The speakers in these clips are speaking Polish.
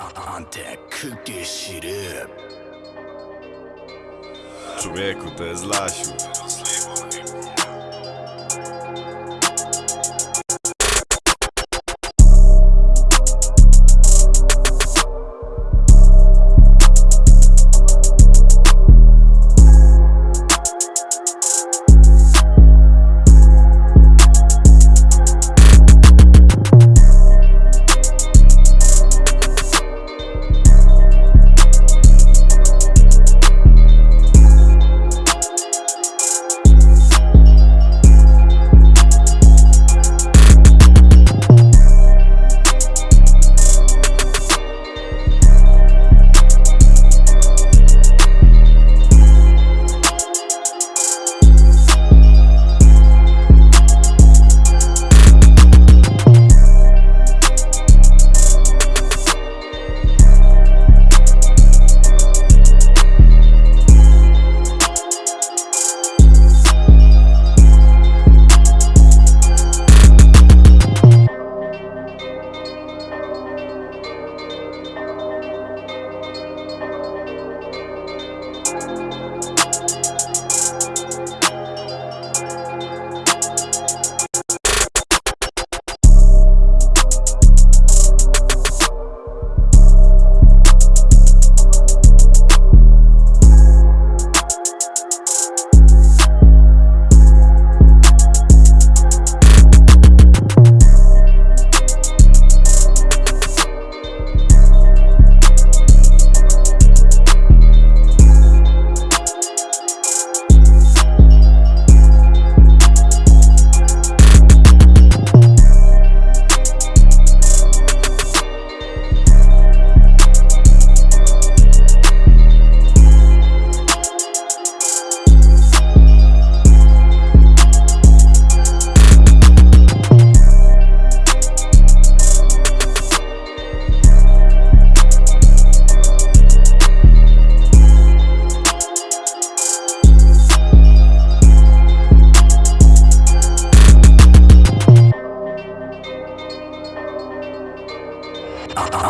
Antek, shit up. Człowieku, to jest Lasiu.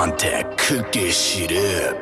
Antek, kuki shit up.